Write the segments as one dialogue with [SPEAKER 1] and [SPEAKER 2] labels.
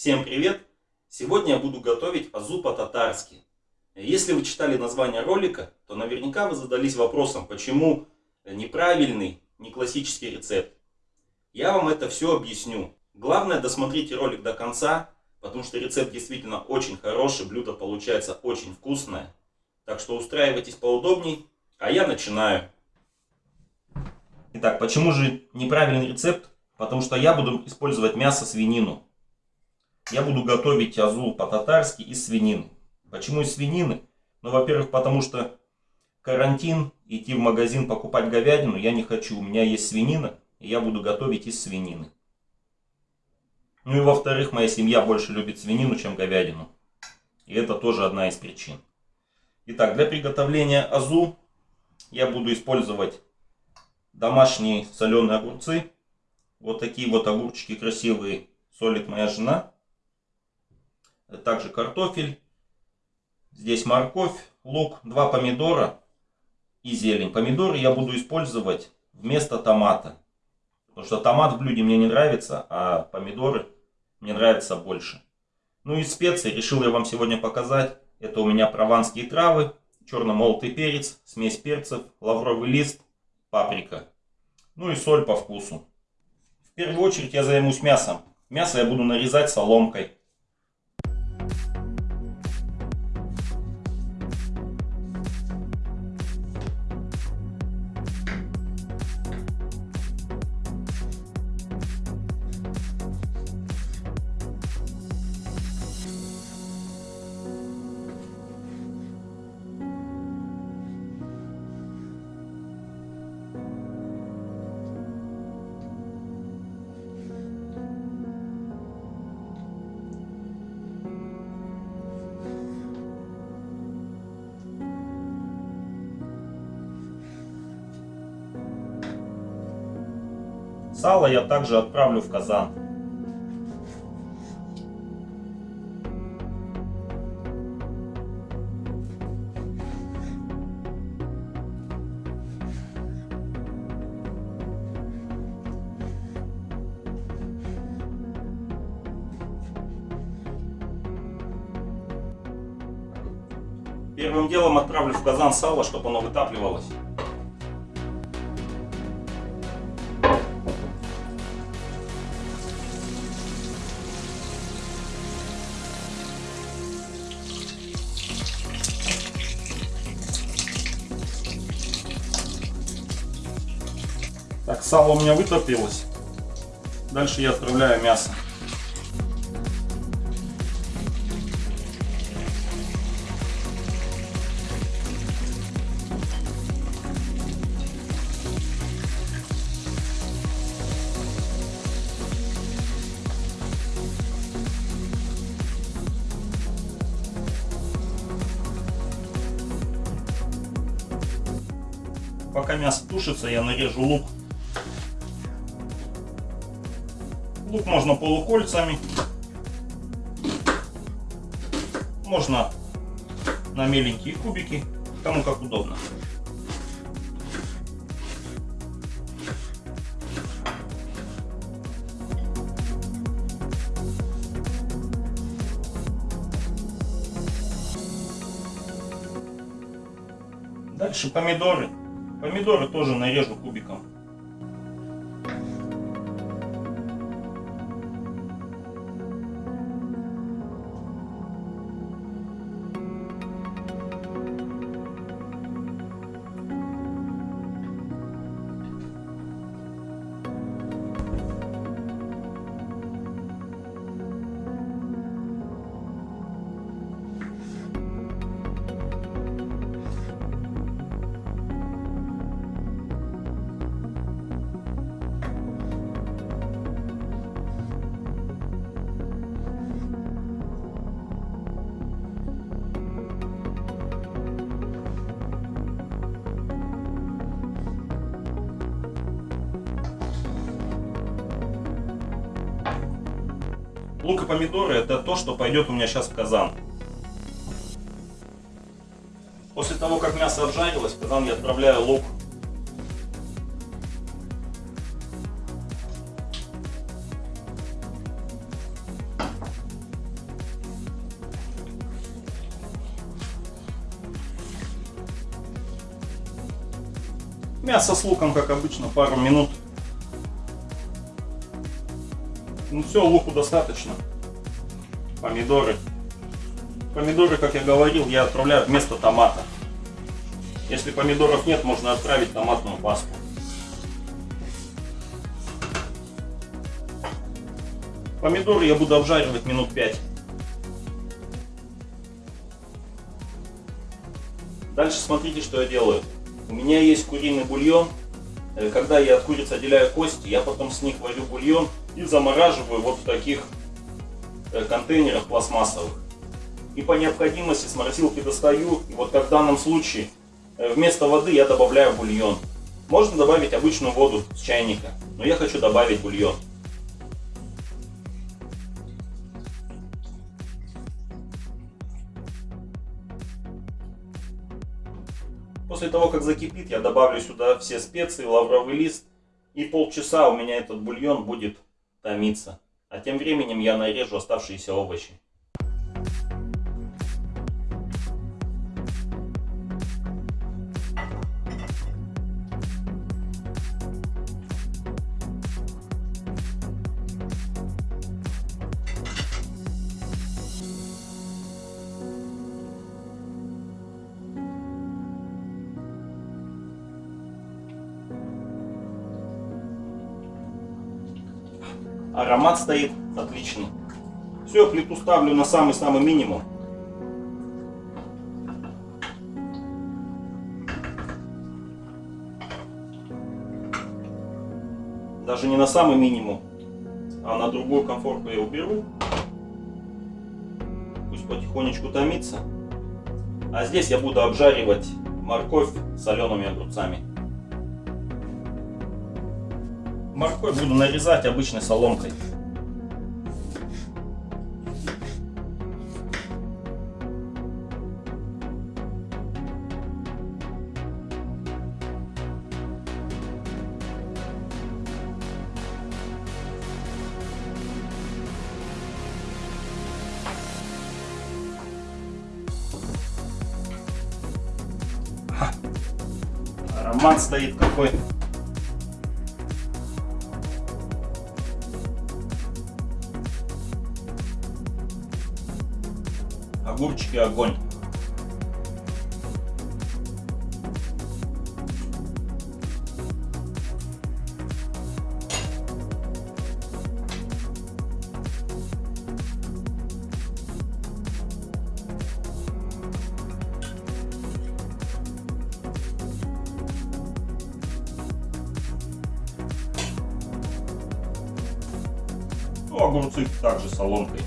[SPEAKER 1] Всем привет! Сегодня я буду готовить азу по-татарски. Если вы читали название ролика, то наверняка вы задались вопросом, почему неправильный, не классический рецепт. Я вам это все объясню. Главное досмотрите ролик до конца, потому что рецепт действительно очень хороший, блюдо получается очень вкусное. Так что устраивайтесь поудобней, а я начинаю. Итак, почему же неправильный рецепт? Потому что я буду использовать мясо свинину я буду готовить азу по-татарски из свинины. Почему из свинины? Ну, во-первых, потому что карантин, идти в магазин покупать говядину я не хочу. У меня есть свинина, и я буду готовить из свинины. Ну и во-вторых, моя семья больше любит свинину, чем говядину. И это тоже одна из причин. Итак, для приготовления азу я буду использовать домашние соленые огурцы. Вот такие вот огурчики красивые солит моя жена также картофель, здесь морковь, лук, два помидора и зелень. Помидоры я буду использовать вместо томата. Потому что томат в блюде мне не нравится, а помидоры мне нравятся больше. Ну и специи решил я вам сегодня показать. Это у меня прованские травы, черно-молотый перец, смесь перцев, лавровый лист, паприка. Ну и соль по вкусу. В первую очередь я займусь мясом. Мясо я буду нарезать соломкой. Сало я также отправлю в казан. Первым делом отправлю в казан сало, чтобы оно вытапливалось. Сало у меня вытопилось. Дальше я отправляю мясо. Пока мясо тушится, я нарежу лук Лук можно полукольцами. Можно на меленькие кубики, кому как удобно. Дальше помидоры. Помидоры тоже нарежу кубиком. Лук и помидоры это то, что пойдет у меня сейчас в казан. После того, как мясо обжарилось, в казан я отправляю лук. Мясо с луком, как обычно, пару минут Ну все, луку достаточно. Помидоры. Помидоры, как я говорил, я отправляю вместо томата. Если помидоров нет, можно отправить томатную пасту. Помидоры я буду обжаривать минут 5. Дальше смотрите, что я делаю. У меня есть куриный бульон. Э, когда я от курицы отделяю кости, я потом с них варю бульон и замораживаю вот в таких э, контейнерах пластмассовых. И по необходимости с морозилки достаю. И вот как в данном случае э, вместо воды я добавляю бульон. Можно добавить обычную воду с чайника, но я хочу добавить бульон. После того, как закипит, я добавлю сюда все специи, лавровый лист. И полчаса у меня этот бульон будет томиться. А тем временем я нарежу оставшиеся овощи. Аромат стоит отличный. Все, плиту ставлю на самый-самый минимум. Даже не на самый минимум, а на другую комфорку я уберу. Пусть потихонечку томится. А здесь я буду обжаривать морковь солеными огурцами. Морковь буду нарезать обычной соломкой. Аромат стоит какой. Огурчики огонь. Ну, огурцы также соломкой.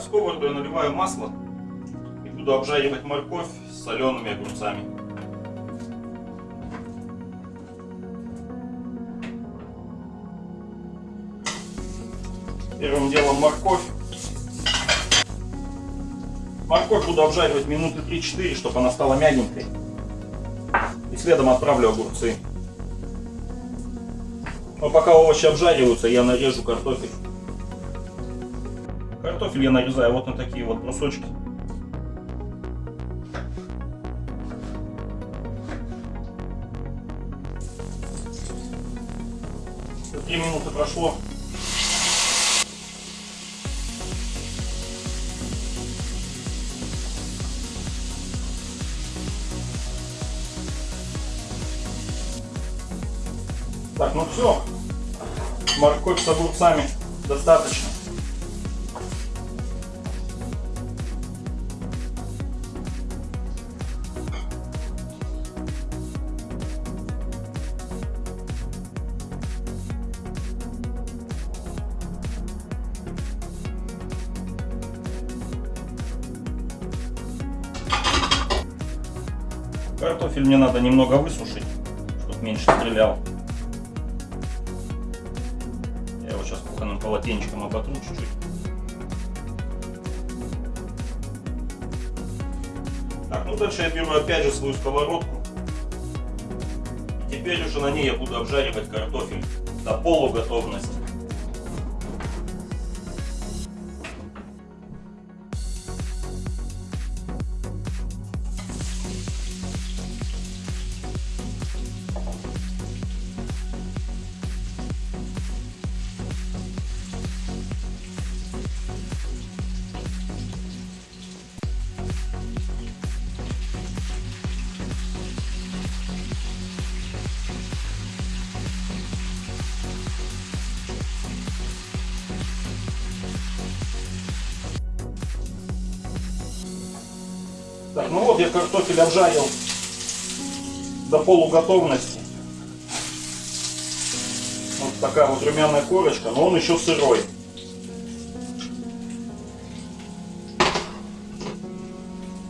[SPEAKER 1] В сковороду я наливаю масло и буду обжаривать морковь с солеными огурцами. Первым делом морковь. Морковь буду обжаривать минуты 3-4, чтобы она стала мягенькой. И следом отправлю огурцы. Но пока овощи обжариваются, я нарежу картофель. Картофель я нарезаю вот на такие вот брусочки. Три минуты прошло. Так, ну все. Морковь с огурцами достаточно. Картофель мне надо немного высушить, чтобы меньше стрелял. Я его сейчас кухонным полотенчиком оботру чуть-чуть. Так, ну дальше я беру опять же свою сковородку. И теперь уже на ней я буду обжаривать картофель до полуготовности. Ну вот я картофель обжарил до полуготовности. Вот такая вот румяная корочка, но он еще сырой.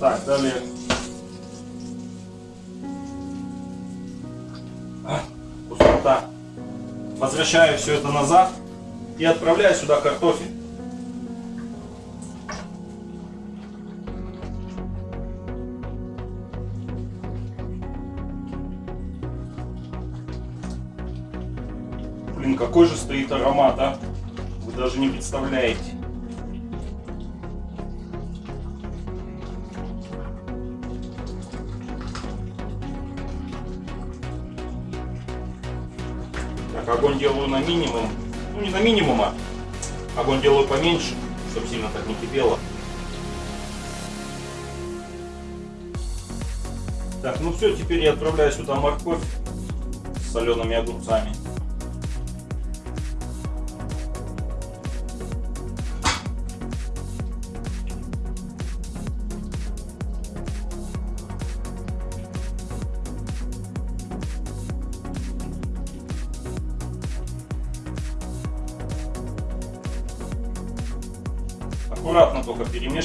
[SPEAKER 1] Так, далее. А, пустота. Возвращаю все это назад и отправляю сюда картофель. Блин, какой же стоит аромат, а? Вы даже не представляете. Так, огонь делаю на минимум. Ну, не на минимум, а огонь делаю поменьше, чтобы сильно так не кипело. Так, ну все, теперь я отправляю сюда морковь с солеными огурцами.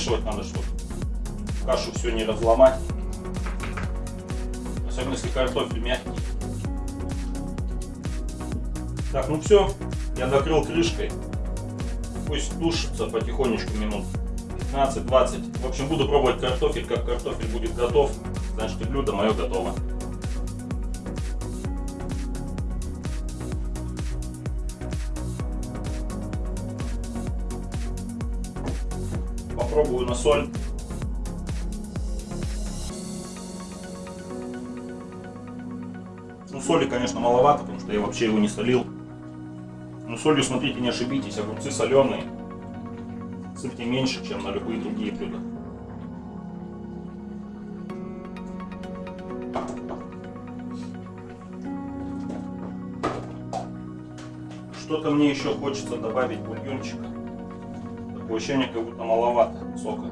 [SPEAKER 1] Перемешивать надо, чтобы кашу все не разломать. Особенно если картофель мягкий. Так, ну все, я накрыл крышкой. Пусть тушится потихонечку минут 15-20. В общем, буду пробовать картофель. Как картофель будет готов, значит блюдо мое готово. Попробую на соль. Ну, соли, конечно, маловато, потому что я вообще его не солил. Но солью, смотрите, не ошибитесь, огурцы соленые. Сыпьте меньше, чем на любые другие блюда. Что-то мне еще хочется добавить бульончика. Такое ощущение, как будто маловато сока.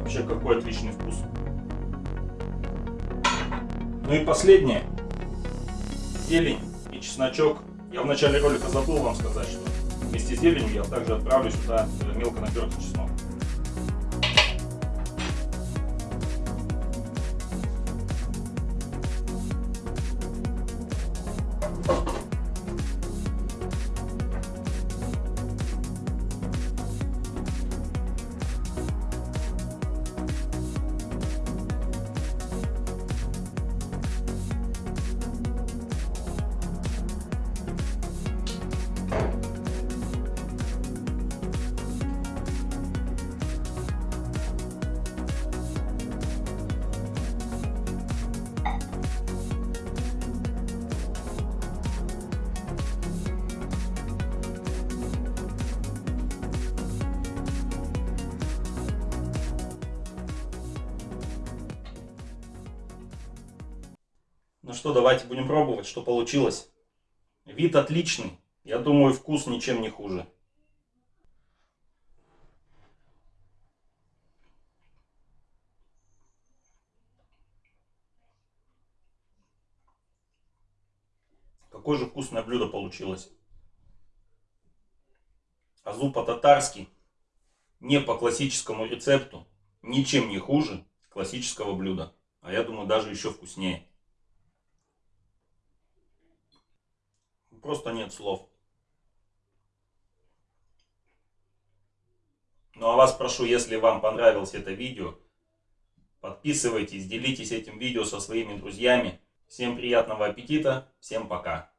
[SPEAKER 1] Вообще какой отличный вкус. Ну и последнее. Зелень и чесночок. Я в начале ролика забыл вам сказать, что вместе с зеленью я также отправлю сюда мелко натертый чеснок. Что, давайте будем пробовать, что получилось. Вид отличный. Я думаю, вкус ничем не хуже. Какое же вкусное блюдо получилось. Азу по-татарски, не по классическому рецепту, ничем не хуже классического блюда. А я думаю, даже еще вкуснее. Просто нет слов. Ну а вас прошу, если вам понравилось это видео, подписывайтесь, делитесь этим видео со своими друзьями. Всем приятного аппетита, всем пока.